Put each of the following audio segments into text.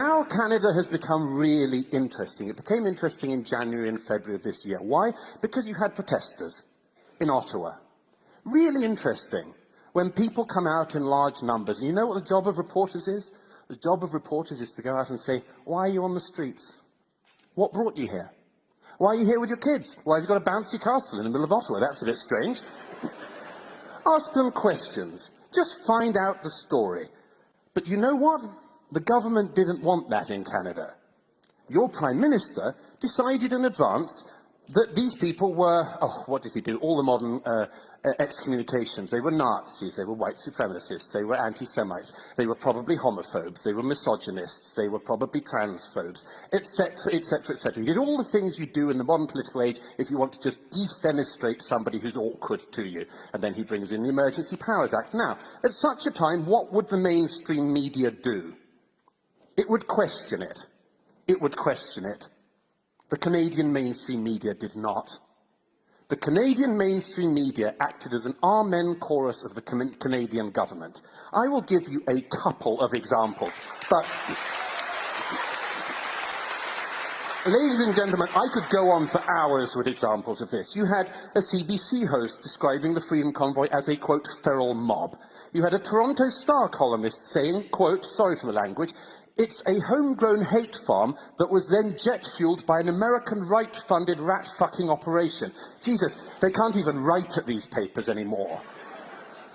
Now Canada has become really interesting. It became interesting in January and February of this year. Why? Because you had protesters in Ottawa. Really interesting. When people come out in large numbers, and you know what the job of reporters is? The job of reporters is to go out and say, why are you on the streets? What brought you here? Why are you here with your kids? Why have you got a bouncy castle in the middle of Ottawa? That's a bit strange. Ask them questions. Just find out the story. But you know what? The government didn't want that in Canada. Your Prime Minister decided in advance that these people were, oh, what did he do? All the modern uh, excommunications. They were Nazis, they were white supremacists, they were anti-Semites, they were probably homophobes, they were misogynists, they were probably transphobes, etc., etc., etc. He did all the things you do in the modern political age if you want to just defenestrate somebody who's awkward to you. And then he brings in the Emergency Powers Act. Now, at such a time, what would the mainstream media do? It would question it. It would question it. The Canadian mainstream media did not. The Canadian mainstream media acted as an amen chorus of the Canadian government. I will give you a couple of examples, but... Ladies and gentlemen, I could go on for hours with examples of this. You had a CBC host describing the Freedom Convoy as a, quote, feral mob. You had a Toronto Star columnist saying, quote, sorry for the language, it's a homegrown hate farm that was then jet-fueled by an American right-funded rat-fucking operation. Jesus, they can't even write at these papers anymore.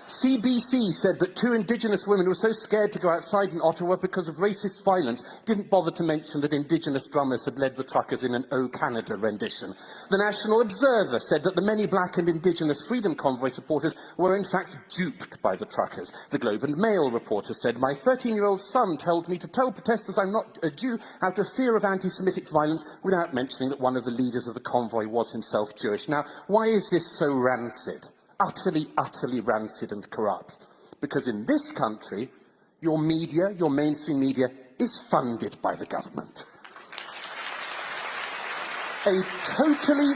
CBC said that two Indigenous women who were so scared to go outside in Ottawa because of racist violence didn't bother to mention that Indigenous drummers had led the truckers in an O Canada rendition. The National Observer said that the many black and Indigenous Freedom Convoy supporters were in fact duped by the truckers. The Globe and Mail reporter said, my 13-year-old son told me to tell protesters I'm not a Jew out of fear of anti-Semitic violence without mentioning that one of the leaders of the convoy was himself Jewish. Now, why is this so rancid? Utterly, utterly rancid and corrupt. Because in this country, your media, your mainstream media, is funded by the government. A totally